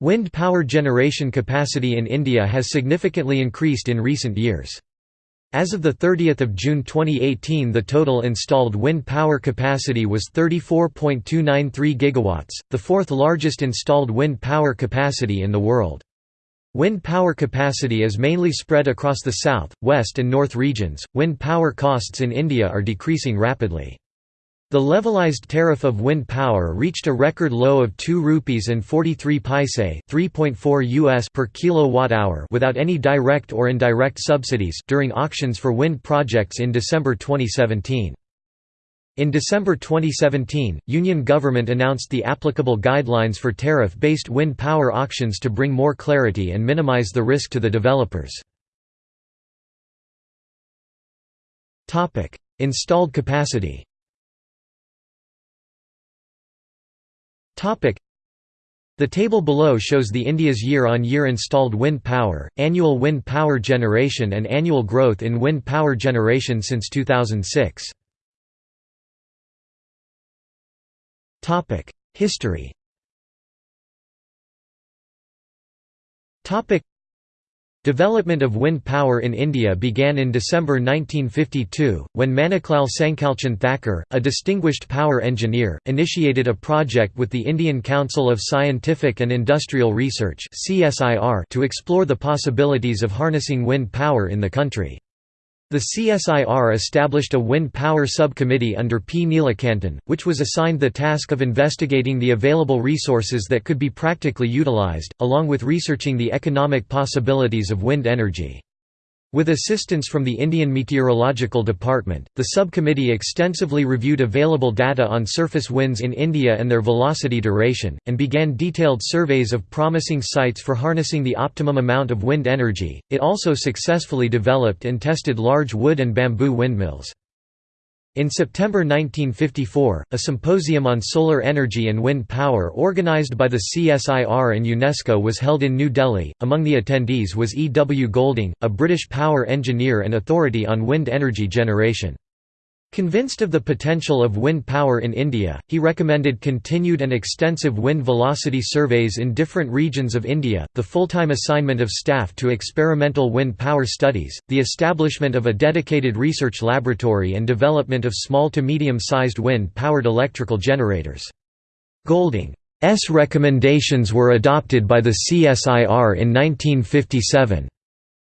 Wind power generation capacity in India has significantly increased in recent years. As of 30 June 2018 the total installed wind power capacity was 34.293 GW, the fourth largest installed wind power capacity in the world. Wind power capacity is mainly spread across the south, west and north regions. Wind power costs in India are decreasing rapidly. The levelized tariff of wind power reached a record low of 2 rupees and 43 paise, 3.4 US per kilowatt hour without any direct or indirect subsidies during auctions for wind projects in December 2017. In December 2017, Union government announced the applicable guidelines for tariff-based wind power auctions to bring more clarity and minimize the risk to the developers. Installed capacity The table below shows the India's year-on-year -year installed wind power, annual wind power generation and annual growth in wind power generation since 2006. History Development of wind power in India began in December 1952, when Maneklal Sankalchand Thacker, a distinguished power engineer, initiated a project with the Indian Council of Scientific and Industrial Research to explore the possibilities of harnessing wind power in the country. The CSIR established a wind power subcommittee under P. Neelakantan, which was assigned the task of investigating the available resources that could be practically utilized, along with researching the economic possibilities of wind energy. With assistance from the Indian Meteorological Department, the subcommittee extensively reviewed available data on surface winds in India and their velocity duration, and began detailed surveys of promising sites for harnessing the optimum amount of wind energy. It also successfully developed and tested large wood and bamboo windmills. In September 1954, a symposium on solar energy and wind power organized by the CSIR and UNESCO was held in New Delhi. Among the attendees was E. W. Golding, a British power engineer and authority on wind energy generation. Convinced of the potential of wind power in India, he recommended continued and extensive wind velocity surveys in different regions of India, the full-time assignment of staff to experimental wind power studies, the establishment of a dedicated research laboratory and development of small to medium-sized wind-powered electrical generators. Golding's recommendations were adopted by the CSIR in 1957.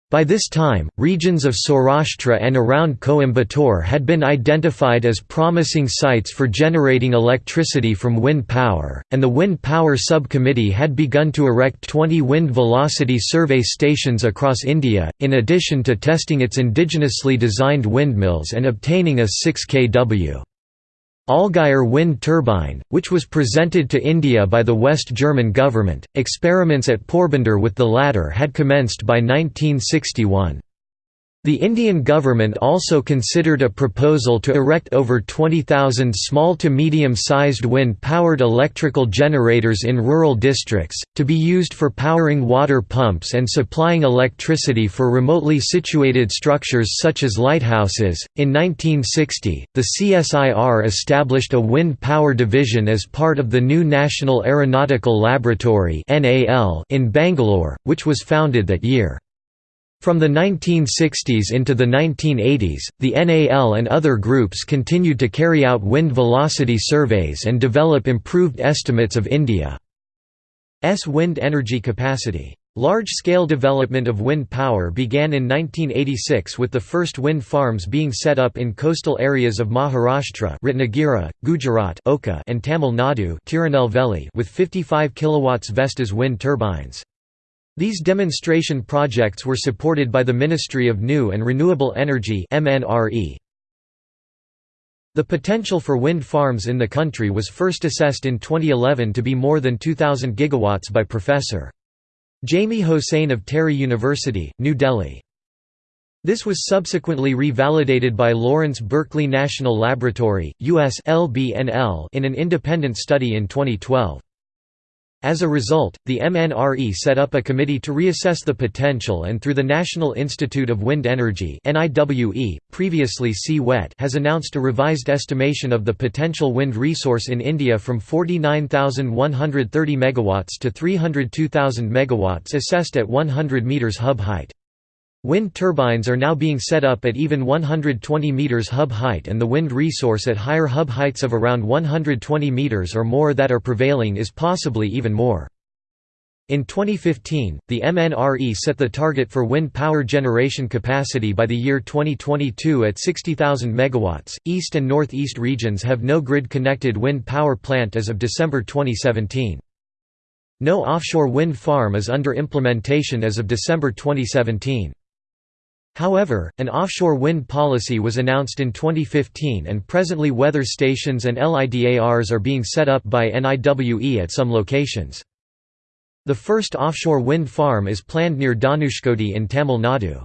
By this time, regions of Saurashtra and around Coimbatore had been identified as promising sites for generating electricity from wind power, and the Wind Power Subcommittee had begun to erect 20 wind velocity survey stations across India, in addition to testing its indigenously designed windmills and obtaining a 6 kW Allgaier wind turbine, which was presented to India by the West German government. Experiments at Porbandar with the latter had commenced by 1961. The Indian government also considered a proposal to erect over 20,000 small to medium-sized wind-powered electrical generators in rural districts, to be used for powering water pumps and supplying electricity for remotely situated structures such as lighthouses. In 1960, the CSIR established a wind power division as part of the new National Aeronautical Laboratory in Bangalore, which was founded that year. From the 1960s into the 1980s, the NAL and other groups continued to carry out wind velocity surveys and develop improved estimates of India's wind energy capacity. Large-scale development of wind power began in 1986 with the first wind farms being set up in coastal areas of Maharashtra Ratnagiri, Gujarat Oka and Tamil Nadu Tirunelveli with 55 kW Vestas wind turbines. These demonstration projects were supported by the Ministry of New and Renewable Energy The potential for wind farms in the country was first assessed in 2011 to be more than 2,000 gigawatts by Professor. Jami Hossain of TERI University, New Delhi. This was subsequently revalidated by Lawrence Berkeley National Laboratory, US in an independent study in 2012. As a result, the MNRE set up a committee to reassess the potential and through the National Institute of Wind Energy previously CWET has announced a revised estimation of the potential wind resource in India from 49,130 MW to 302,000 MW assessed at 100 metres hub height. Wind turbines are now being set up at even 120 meters hub height and the wind resource at higher hub heights of around 120 meters or more that are prevailing is possibly even more. In 2015, the MNRE set the target for wind power generation capacity by the year 2022 at 60,000 MW. East and Northeast regions have no grid connected wind power plant as of December 2017. No offshore wind farm is under implementation as of December 2017. However, an offshore wind policy was announced in 2015 and presently weather stations and LIDARs are being set up by NIWE at some locations. The first offshore wind farm is planned near Dhanushkodi in Tamil Nadu.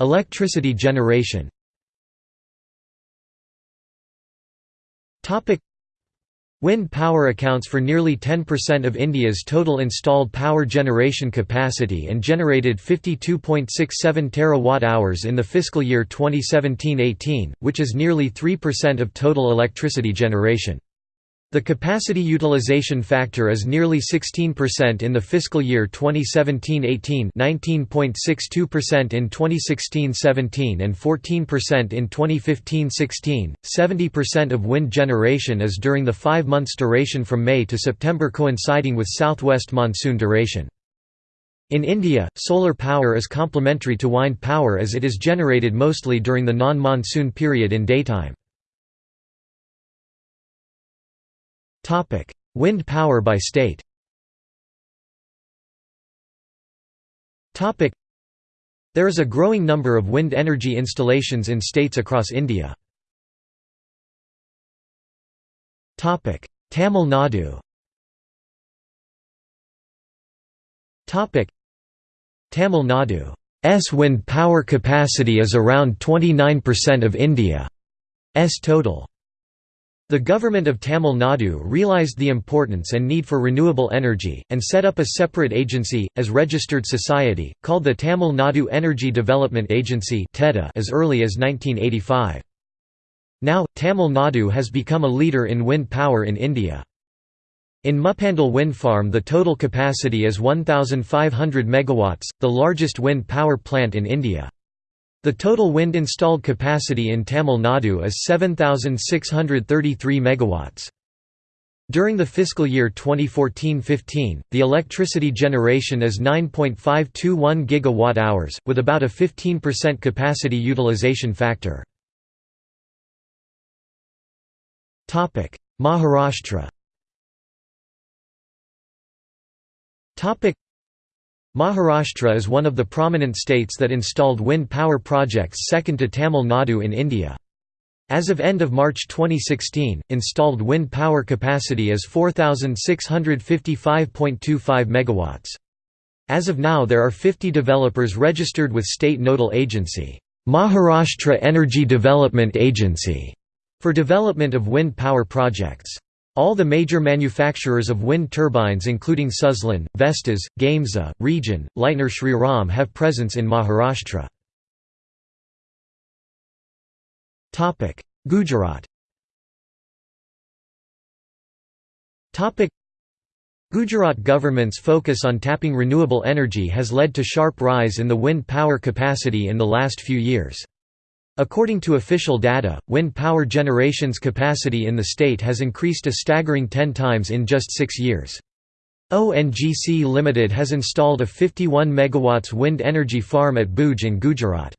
Electricity generation Wind power accounts for nearly 10% of India's total installed power generation capacity and generated 52.67 terawatt-hours in the fiscal year 2017–18, which is nearly 3% of total electricity generation. The capacity utilization factor is nearly 16% in the fiscal year 2017–18 19.62% in 2016–17 and 14% in 2015–16. 70% of wind generation is during the five months duration from May to September coinciding with southwest monsoon duration. In India, solar power is complementary to wind power as it is generated mostly during the non-monsoon period in daytime. Wind power by state. There is a growing number of wind energy installations in states across India. Tamil Nadu. Tamil Nadu's wind power capacity is around 29% of India's total. The government of Tamil Nadu realized the importance and need for renewable energy, and set up a separate agency, as registered society, called the Tamil Nadu Energy Development Agency as early as 1985. Now, Tamil Nadu has become a leader in wind power in India. In Muppandal wind farm the total capacity is 1,500 MW, the largest wind power plant in India. The total wind installed capacity in Tamil Nadu is 7633 megawatts. During the fiscal year 2014-15, the electricity generation is 9.521 gigawatt-hours, with about a 15% capacity utilization factor. Maharashtra Maharashtra is one of the prominent states that installed wind power projects second to Tamil Nadu in India. As of end of March 2016, installed wind power capacity is 4655.25 MW. As of now there are 50 developers registered with state nodal agency, Maharashtra Energy Development Agency, for development of wind power projects. All the major manufacturers of wind turbines including Suzlon, Vestas, Gamesa, Regen, Leitner Shriram have presence in Maharashtra. Gujarat Gujarat government's focus on tapping renewable energy has led to sharp rise in the wind power capacity in the last few years. According to official data, wind power generation's capacity in the state has increased a staggering 10 times in just six years. ONGC Limited has installed a 51 MW wind energy farm at Bhuj in Gujarat.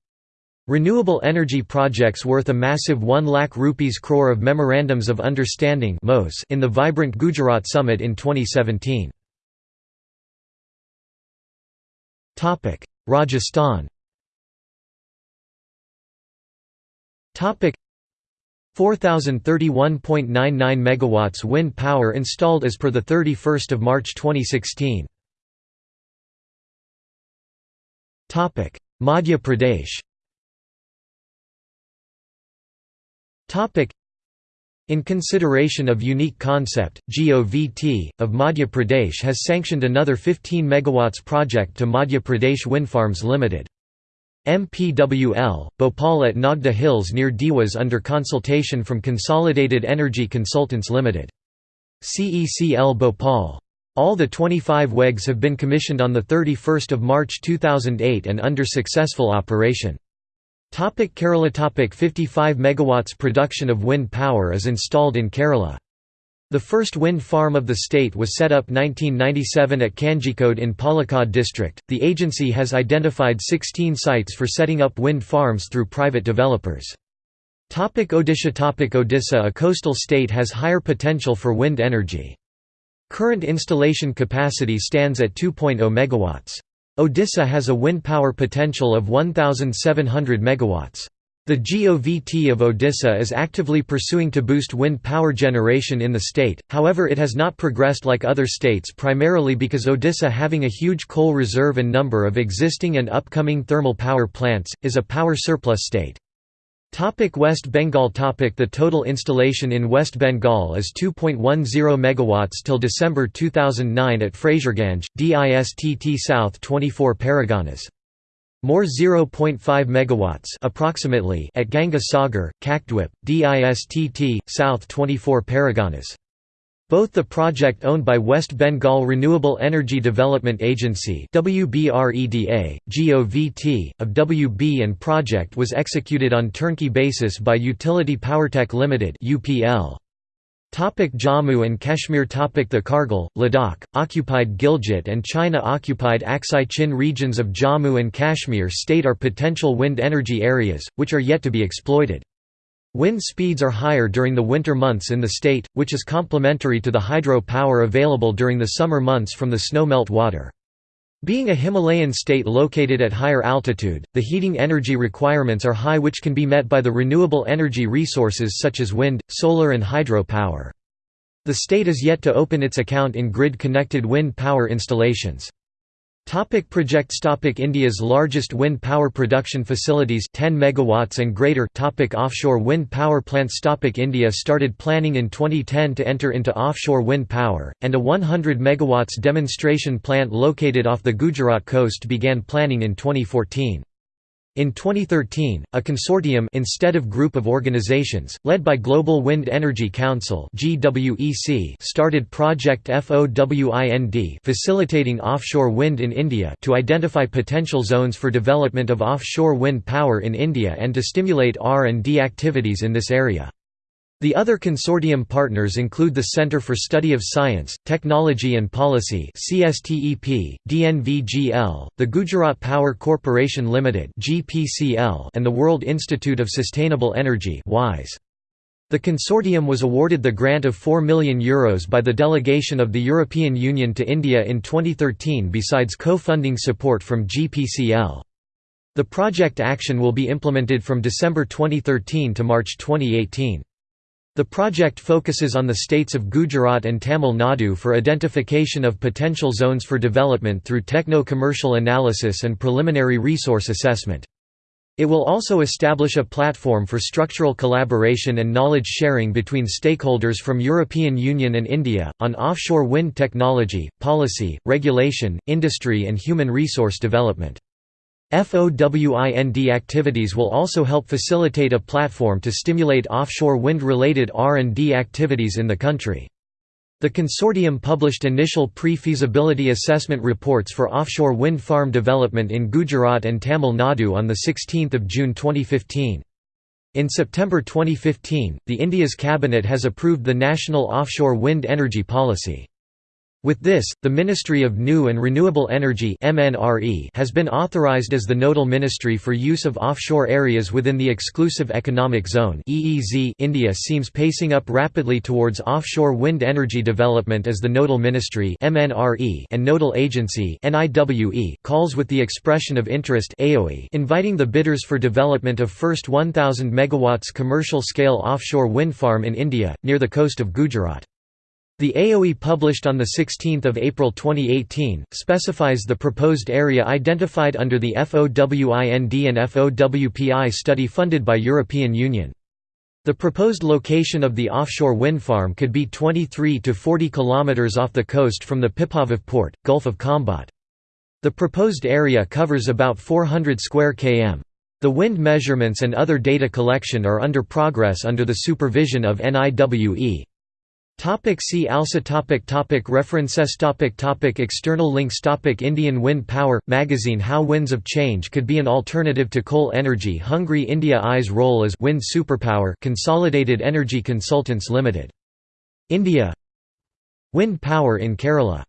Renewable energy projects worth a massive 1 lakh rupees crore of Memorandums of Understanding in the Vibrant Gujarat Summit in 2017. Rajasthan 4031.99 megawatts wind power installed as per the 31st of March 2016. Topic: Madhya Pradesh. Topic: In consideration of unique concept, GOVT, of Madhya Pradesh has sanctioned another 15 MW project to Madhya Pradesh Windfarms Limited. MPWL, Bhopal at Nagda Hills near Dewas under consultation from Consolidated Energy Consultants Limited. CECL Bhopal. All the 25 WEGs have been commissioned on 31 March 2008 and under successful operation. Topic Kerala Topic 55 MW production of wind power is installed in Kerala. The first wind farm of the state was set up 1997 at Kanjikode in Palakkad district. The agency has identified 16 sites for setting up wind farms through private developers. Topic Odisha Topic Odisha A coastal state has higher potential for wind energy. Current installation capacity stands at 2.0 MW. Odisha has a wind power potential of 1,700 MW. The GOVT of Odisha is actively pursuing to boost wind power generation in the state, however it has not progressed like other states primarily because Odisha having a huge coal reserve and number of existing and upcoming thermal power plants, is a power surplus state. Topic West Bengal topic The total installation in West Bengal is 2.10 MW till December 2009 at Fraserganj, DISTT South 24 Parganas. More 0.5 MW approximately at Ganga Sagar, Kakdwip, DISTT, South 24 Parganas. Both the project owned by West Bengal Renewable Energy Development Agency WBREDA, GOVT, of WB and project was executed on turnkey basis by Utility Powertech Limited UPL. Topic Jammu and Kashmir Topic The Kargil, Ladakh, occupied Gilgit and China-occupied Aksai Chin regions of Jammu and Kashmir state are potential wind energy areas, which are yet to be exploited. Wind speeds are higher during the winter months in the state, which is complementary to the hydro power available during the summer months from the snow melt water. Being a Himalayan state located at higher altitude, the heating energy requirements are high which can be met by the renewable energy resources such as wind, solar and hydro power. The state is yet to open its account in grid-connected wind power installations. Topic projects topic India's largest wind power production facilities 10 megawatts and greater topic Offshore wind power plants topic India started planning in 2010 to enter into offshore wind power, and a 100 megawatts demonstration plant located off the Gujarat coast began planning in 2014. In 2013, a consortium instead of group of organizations, led by Global Wind Energy Council started Project FOWIND facilitating offshore wind in India to identify potential zones for development of offshore wind power in India and to stimulate R&D activities in this area. The other consortium partners include the Centre for Study of Science, Technology and Policy CSTEP, DNVGL, the Gujarat Power Corporation Limited GPCL, and the World Institute of Sustainable Energy WISE. The consortium was awarded the grant of €4 million Euros by the delegation of the European Union to India in 2013 besides co-funding support from GPCL. The project action will be implemented from December 2013 to March 2018. The project focuses on the states of Gujarat and Tamil Nadu for identification of potential zones for development through techno-commercial analysis and preliminary resource assessment. It will also establish a platform for structural collaboration and knowledge sharing between stakeholders from European Union and India, on offshore wind technology, policy, regulation, industry and human resource development. FOWIND activities will also help facilitate a platform to stimulate offshore wind-related R&D activities in the country. The consortium published initial pre-feasibility assessment reports for offshore wind farm development in Gujarat and Tamil Nadu on 16 June 2015. In September 2015, the India's cabinet has approved the National Offshore Wind Energy Policy. With this, the Ministry of New and Renewable Energy has been authorized as the nodal ministry for use of offshore areas within the Exclusive Economic Zone India seems pacing up rapidly towards offshore wind energy development as the nodal ministry and nodal agency calls with the expression of interest inviting the bidders for development of first 1000 MW commercial-scale offshore wind farm in India, near the coast of Gujarat. The AOE published on 16 April 2018, specifies the proposed area identified under the FOWIND and FOWPI study funded by European Union. The proposed location of the offshore wind farm could be 23 to 40 kilometers off the coast from the Pipavav port, Gulf of Khambhat. The proposed area covers about 400 square km. The wind measurements and other data collection are under progress under the supervision of NIWE. Topic see also topic topic References topic topic External links topic Indian Wind Power – Magazine How Winds of Change could be an alternative to coal energy Hungary India I's role as wind superpower Consolidated Energy Consultants Limited. India Wind power in Kerala